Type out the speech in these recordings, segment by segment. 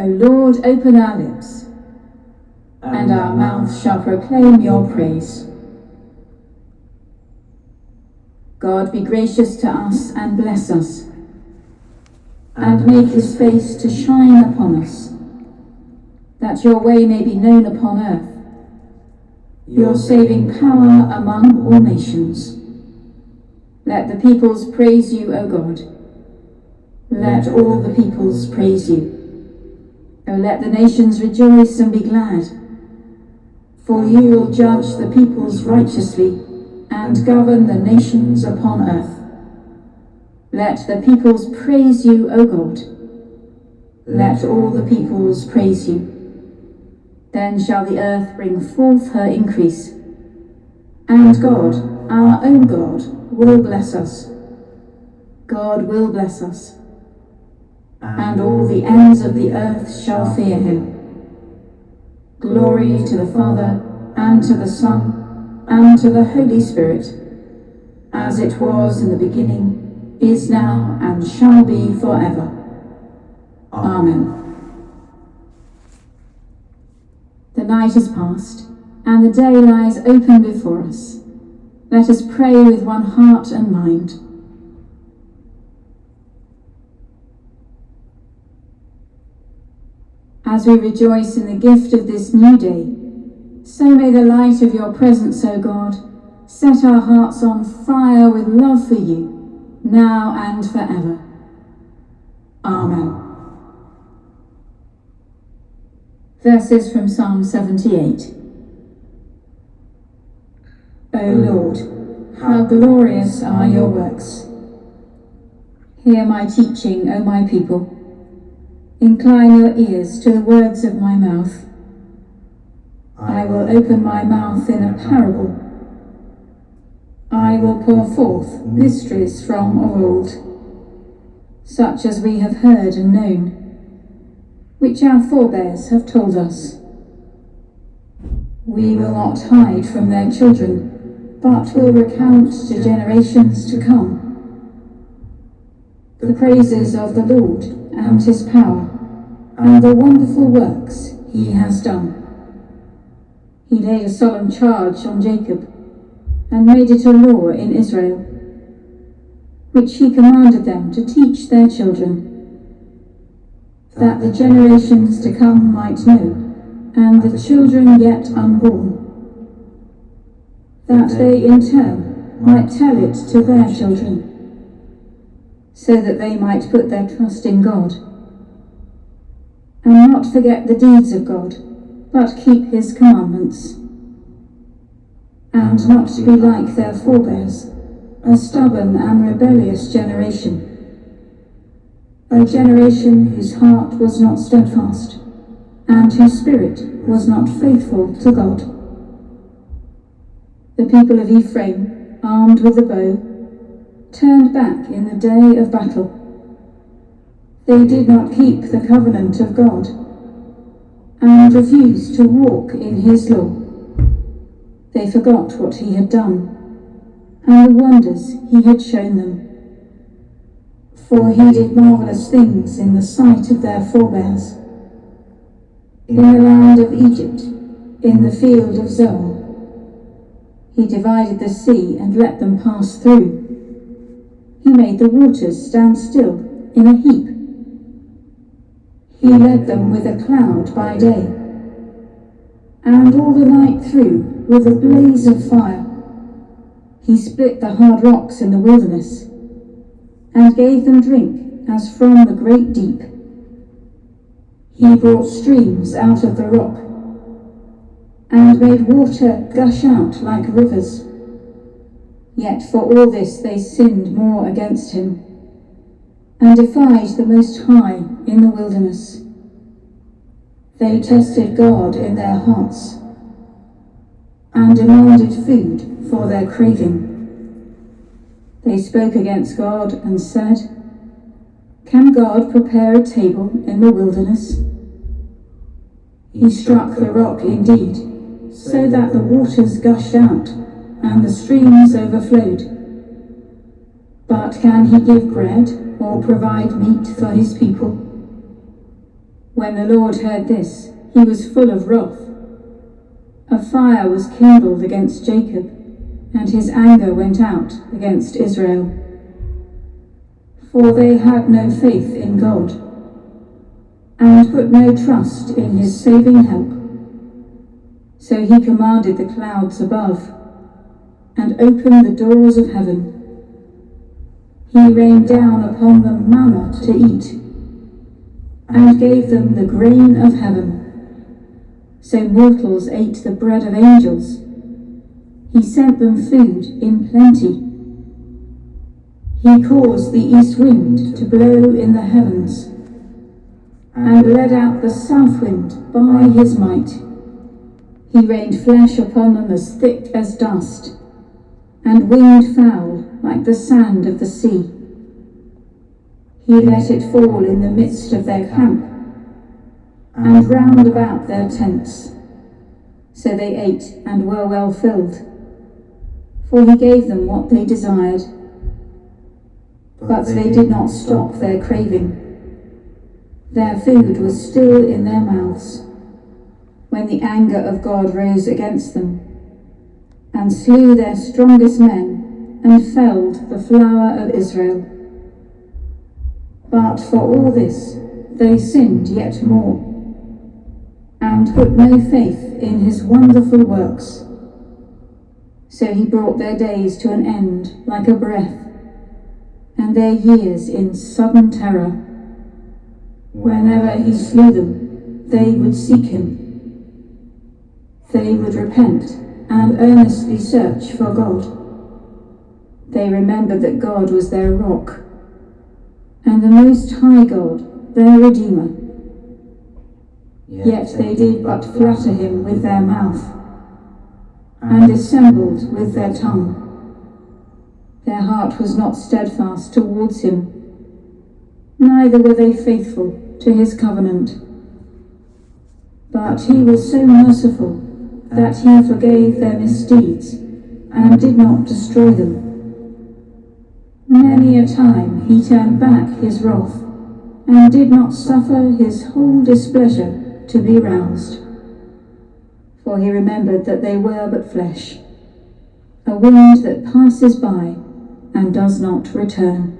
O Lord, open our lips, and our mouth shall proclaim your praise. God be gracious to us and bless us, and make his face to shine upon us, that your way may be known upon earth, your saving power among all nations. Let the peoples praise you, O God. Let all the peoples praise you. O let the nations rejoice and be glad. For you will judge the peoples righteously and govern the nations upon earth. Let the peoples praise you, O God. Let all the peoples praise you. Then shall the earth bring forth her increase. And God, our own God, will bless us. God will bless us and all the ends of the earth shall fear him. Glory to the Father, and to the Son, and to the Holy Spirit, as it was in the beginning, is now, and shall be forever. Amen. The night is past, and the day lies open before us. Let us pray with one heart and mind. As we rejoice in the gift of this new day. So may the light of your presence, O God, set our hearts on fire with love for you, now and forever. Amen. Verses from Psalm 78. O Lord, how glorious are your works. Hear my teaching, O my people. Incline your ears to the words of my mouth. I will open my mouth in a parable. I will pour forth mysteries from of old, such as we have heard and known, which our forebears have told us. We will not hide from their children, but will recount to generations to come the praises of the Lord and his power, and the wonderful works he has done. He laid a solemn charge on Jacob, and made it a law in Israel, which he commanded them to teach their children, that the generations to come might know, and the children yet unborn, that they in turn might tell it to their children so that they might put their trust in God, and not forget the deeds of God, but keep his commandments, and not to be like their forebears, a stubborn and rebellious generation, a generation whose heart was not steadfast, and whose spirit was not faithful to God. The people of Ephraim, armed with the bow, turned back in the day of battle. They did not keep the covenant of God and refused to walk in his law. They forgot what he had done and the wonders he had shown them. For he did marvellous things in the sight of their forebears. In the land of Egypt, in the field of Zoan, he divided the sea and let them pass through he made the waters stand still in a heap. He led them with a cloud by day, and all the night through with a blaze of fire. He split the hard rocks in the wilderness, and gave them drink as from the great deep. He brought streams out of the rock, and made water gush out like rivers. Yet for all this they sinned more against him, and defied the Most High in the wilderness. They tested God in their hearts, and demanded food for their craving. They spoke against God and said, Can God prepare a table in the wilderness? He struck the rock indeed, so that the waters gushed out and the streams overflowed. But can he give bread or provide meat for his people? When the Lord heard this, he was full of wrath. A fire was kindled against Jacob, and his anger went out against Israel. For they had no faith in God, and put no trust in his saving help. So he commanded the clouds above, and opened the doors of heaven. He rained down upon them manna to eat, and gave them the grain of heaven so mortals ate the bread of angels. He sent them food in plenty. He caused the east wind to blow in the heavens, and led out the south wind by his might. He rained flesh upon them as thick as dust, and winged fowl like the sand of the sea. He let it fall in the midst of their camp, and round about their tents. So they ate and were well filled, for he gave them what they desired. But they did not stop their craving. Their food was still in their mouths, when the anger of God rose against them, and slew their strongest men, and felled the flower of Israel. But for all this they sinned yet more and put no faith in his wonderful works. So he brought their days to an end like a breath, and their years in sudden terror. Whenever he slew them, they would seek him. They would repent and earnestly search for God. They remembered that God was their rock, and the Most High God, their Redeemer. Yet they did but flatter him with their mouth, and dissembled with their tongue. Their heart was not steadfast towards him, neither were they faithful to his covenant. But he was so merciful that he forgave their misdeeds and did not destroy them. Many a time he turned back his wrath and did not suffer his whole displeasure to be roused. For he remembered that they were but flesh, a wind that passes by and does not return.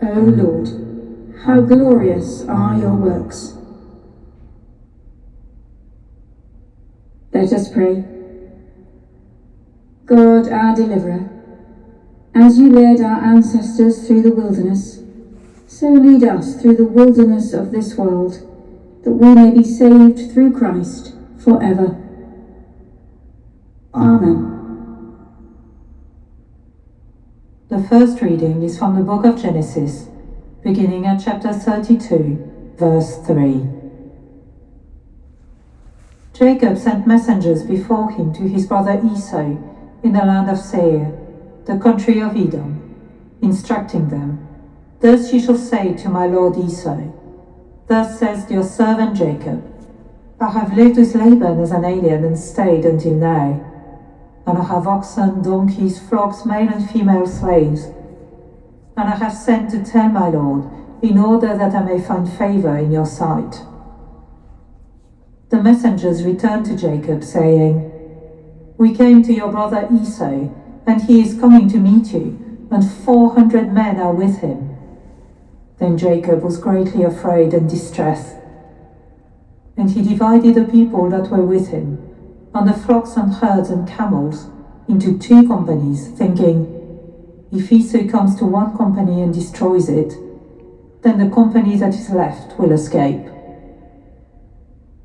O Lord, how glorious are your works! Let us pray. God, our deliverer, as you led our ancestors through the wilderness, so lead us through the wilderness of this world, that we may be saved through Christ forever. Amen. The first reading is from the book of Genesis, beginning at chapter 32, verse 3. Jacob sent messengers before him to his brother Esau in the land of Seir, the country of Edom, instructing them Thus you shall say to my lord Esau, Thus says your servant Jacob, I have lived with Laban as an alien and stayed until now. And I have oxen, donkeys, flocks, male and female slaves. And I have sent to tell my lord, in order that I may find favor in your sight. The messengers returned to Jacob, saying, We came to your brother Esau, and he is coming to meet you, and four hundred men are with him. Then Jacob was greatly afraid and distressed. And he divided the people that were with him, and the flocks and herds and camels, into two companies, thinking, If Esau comes to one company and destroys it, then the company that is left will escape.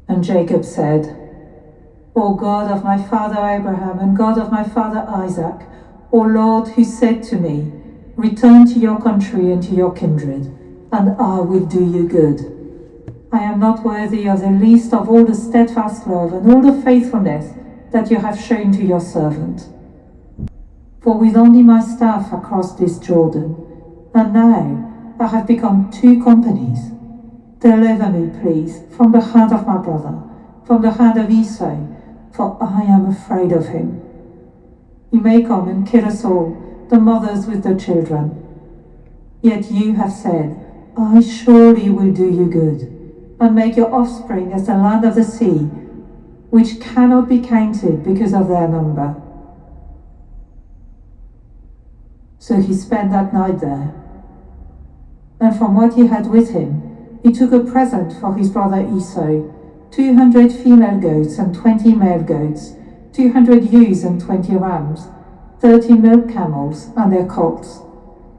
And Jacob said, O God of my father Abraham and God of my father Isaac, O Lord, who said to me, Return to your country and to your kindred and I will do you good. I am not worthy of the least of all the steadfast love and all the faithfulness that you have shown to your servant. For with only my staff I crossed this Jordan, and now I have become two companies. Deliver me, please, from the hand of my brother, from the hand of Esau, for I am afraid of him. He may come and kill us all, the mothers with the children. Yet you have said, I surely will do you good, and make your offspring as the land of the sea, which cannot be counted because of their number. So he spent that night there. And from what he had with him, he took a present for his brother Esau, two hundred female goats and twenty male goats, two hundred ewes and twenty rams, thirty milk camels and their colts,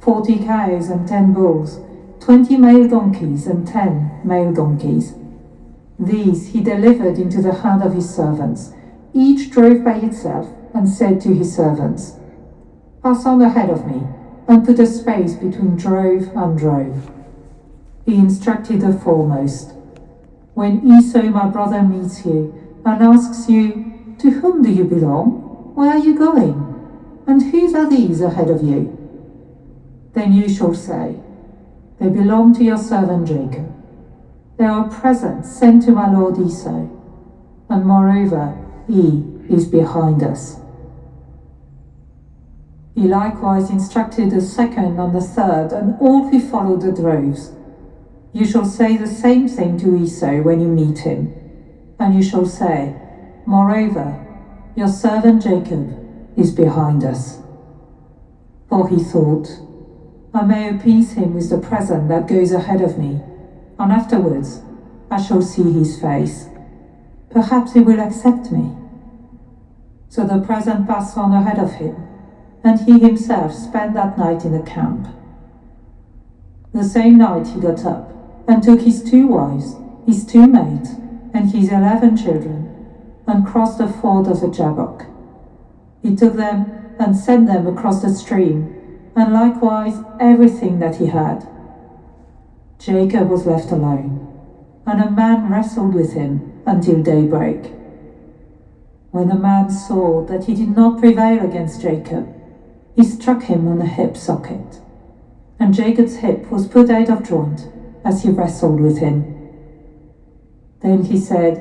forty cows and ten bulls, twenty male donkeys and ten male donkeys. These he delivered into the hand of his servants. Each drove by itself and said to his servants, Pass on ahead of me, and put a space between drove and drove. He instructed the foremost. When Esau, my brother, meets you and asks you, To whom do you belong? Where are you going? And whose are these ahead of you? Then you shall say, They belong to your servant Jacob. They are presents sent to my lord Esau, and moreover, he is behind us. He likewise instructed the second and the third, and all who followed the droves. You shall say the same thing to Esau when you meet him, and you shall say, Moreover, your servant Jacob is behind us. For he thought, I may appease him with the present that goes ahead of me, and afterwards I shall see his face. Perhaps he will accept me. So the present passed on ahead of him and he himself spent that night in the camp. The same night he got up and took his two wives, his two maids, and his eleven children, and crossed the ford of the Jabbok. He took them and sent them across the stream, and likewise everything that he had. Jacob was left alone, and a man wrestled with him until daybreak. When the man saw that he did not prevail against Jacob, he struck him on the hip socket, and Jacob's hip was put out of joint as he wrestled with him. Then he said,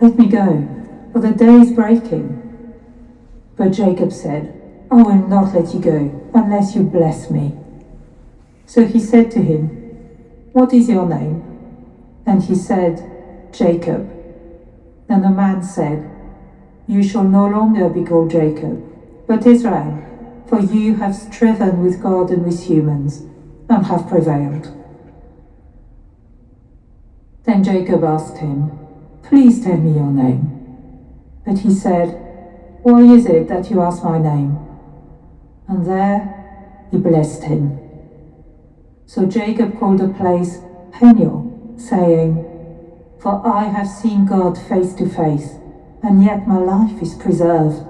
Let me go, for the day is breaking. But Jacob said, I will not let you go unless you bless me. So he said to him, What is your name? And he said, Jacob. And the man said, You shall no longer be called Jacob, but Israel for you have striven with God and with humans, and have prevailed. Then Jacob asked him, Please tell me your name. But he said, Why is it that you ask my name? And there he blessed him. So Jacob called the place Peniel, saying, For I have seen God face to face, and yet my life is preserved.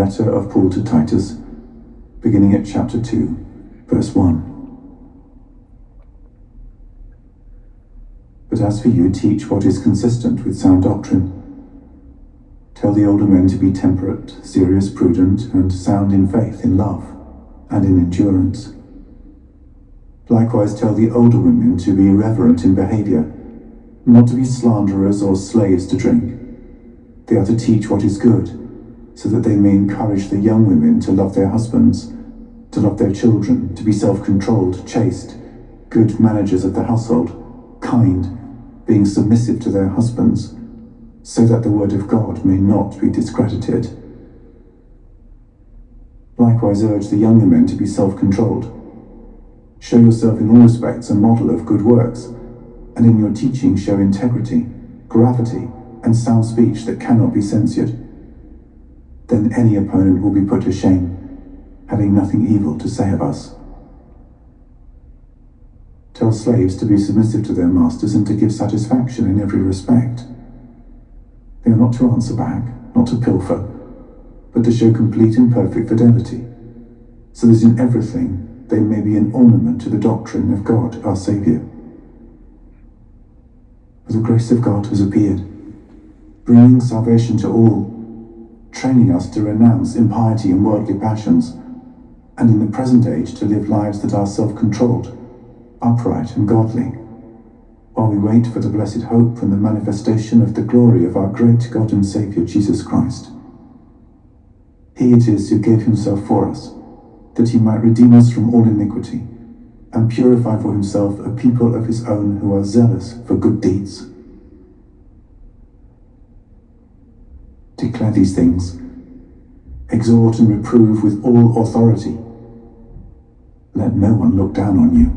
Letter of Paul to Titus, beginning at chapter 2, verse 1. But as for you, teach what is consistent with sound doctrine. Tell the older men to be temperate, serious, prudent, and sound in faith, in love, and in endurance. Likewise, tell the older women to be reverent in behavior, not to be slanderers or slaves to drink. They are to teach what is good, so that they may encourage the young women to love their husbands, to love their children, to be self controlled, chaste, good managers of the household, kind, being submissive to their husbands, so that the word of God may not be discredited. Likewise, urge the younger men to be self controlled. Show yourself in all respects a model of good works, and in your teaching show integrity, gravity, and sound speech that cannot be censured. Then any opponent will be put to shame, having nothing evil to say of us. Tell slaves to be submissive to their masters and to give satisfaction in every respect. They are not to answer back, not to pilfer, but to show complete and perfect fidelity, so that in everything they may be an ornament to the doctrine of God our Saviour. For the grace of God has appeared, bringing salvation to all, training us to renounce impiety and worldly passions, and in the present age to live lives that are self-controlled, upright and godly, while we wait for the blessed hope and the manifestation of the glory of our great God and Saviour Jesus Christ. He it is who gave himself for us, that he might redeem us from all iniquity, and purify for himself a people of his own who are zealous for good deeds. Declare these things, exhort and reprove with all authority. Let no one look down on you.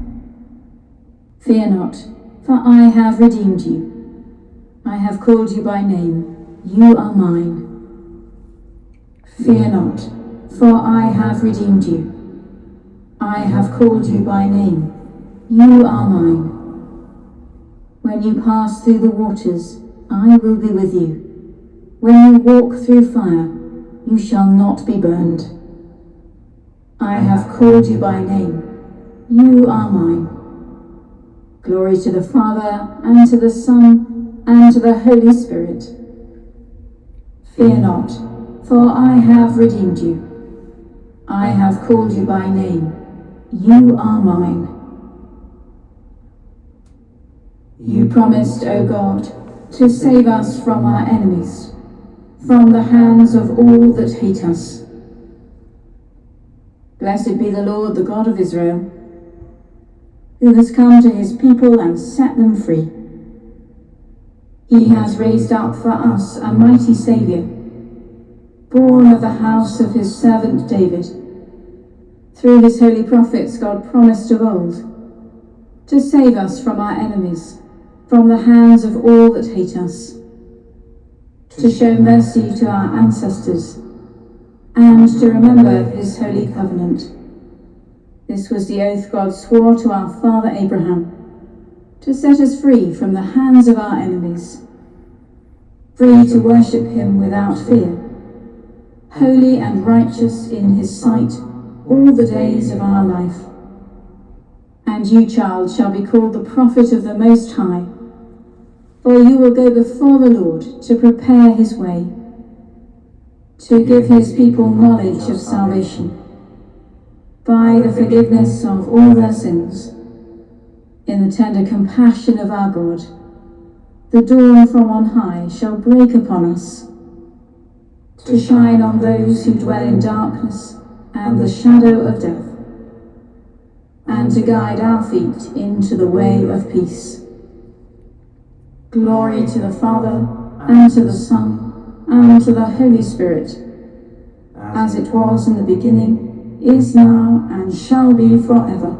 Fear not, for I have redeemed you. I have called you by name. You are mine. Fear not, for I have redeemed you. I have called you by name. You are mine. When you pass through the waters, I will be with you. When you walk through fire, you shall not be burned. I have called you by name. You are mine. Glory to the Father, and to the Son, and to the Holy Spirit. Fear not, for I have redeemed you. I have called you by name. You are mine. You promised, O God, to save us from our enemies, from the hands of all that hate us. Blessed be the Lord, the God of Israel who has come to his people and set them free. He has raised up for us a mighty Saviour, born of the house of his servant David. Through his holy prophets God promised of old to save us from our enemies, from the hands of all that hate us, to show mercy to our ancestors, and to remember his holy covenant this was the oath God swore to our father Abraham, to set us free from the hands of our enemies, free to worship him without fear, holy and righteous in his sight all the days of our life. And you, child, shall be called the prophet of the Most High, for you will go before the Lord to prepare his way, to give his people knowledge of salvation by the forgiveness of all their sins, in the tender compassion of our God, the dawn from on high shall break upon us, to shine on those who dwell in darkness and the shadow of death, and to guide our feet into the way of peace. Glory to the Father, and to the Son, and to the Holy Spirit, as it was in the beginning, is now, and shall be forever.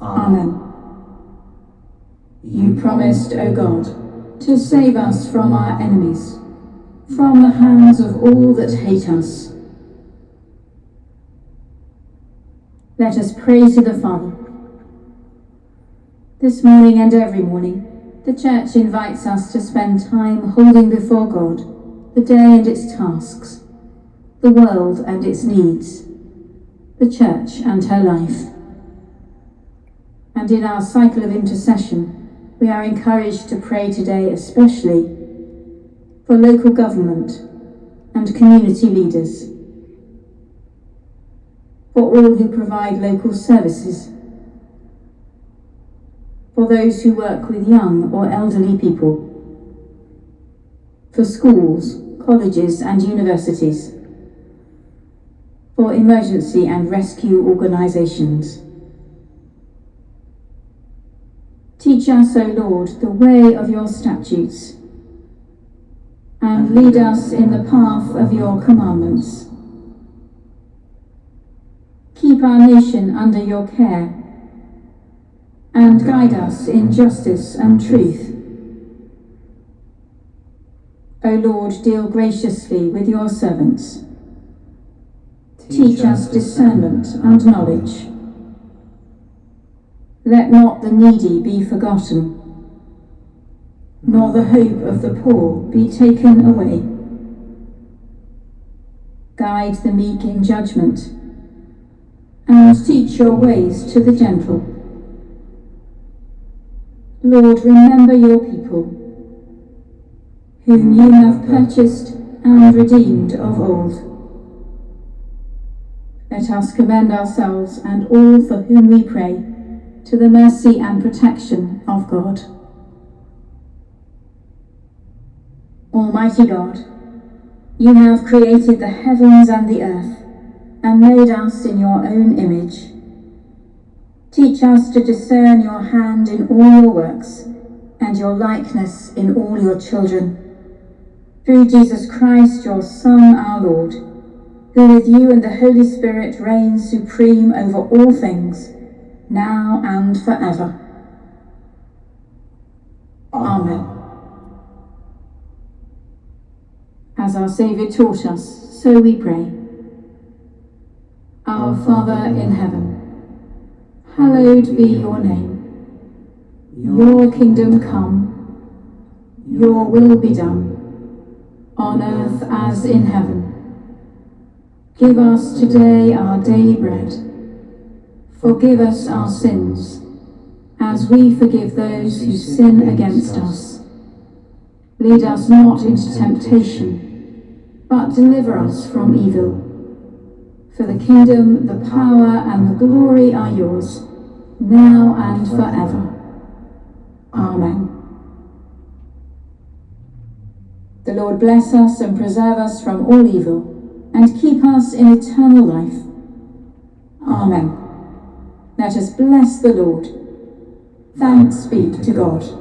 Amen. You promised, O God, to save us from our enemies, from the hands of all that hate us. Let us pray to the Father. This morning and every morning, the Church invites us to spend time holding before God the day and its tasks the world and its needs, the Church and her life. And in our cycle of intercession, we are encouraged to pray today especially for local government and community leaders, for all who provide local services, for those who work with young or elderly people, for schools, colleges and universities, for emergency and rescue organisations. Teach us, O Lord, the way of your statutes, and lead us in the path of your commandments. Keep our nation under your care, and guide us in justice and truth. O Lord, deal graciously with your servants. Teach us discernment and knowledge. Let not the needy be forgotten, nor the hope of the poor be taken away. Guide the meek in judgment, and teach your ways to the gentle. Lord, remember your people, whom you have purchased and redeemed of old. Let us commend ourselves and all for whom we pray to the mercy and protection of God. Almighty God, you have created the heavens and the earth and made us in your own image. Teach us to discern your hand in all your works and your likeness in all your children. Through Jesus Christ, your Son, our Lord, who with you and the Holy Spirit reigns supreme over all things, now and forever. Amen. As our Saviour taught us, so we pray. Our Father in heaven, hallowed be your name. Your kingdom come, your will be done, on earth as in heaven. Give us today our daily bread. Forgive us our sins, as we forgive those who sin against us. Lead us not into temptation, but deliver us from evil. For the kingdom, the power, and the glory are yours, now and forever. Amen. The Lord bless us and preserve us from all evil and keep us in eternal life. Amen. Let us bless the Lord. Thanks be to God.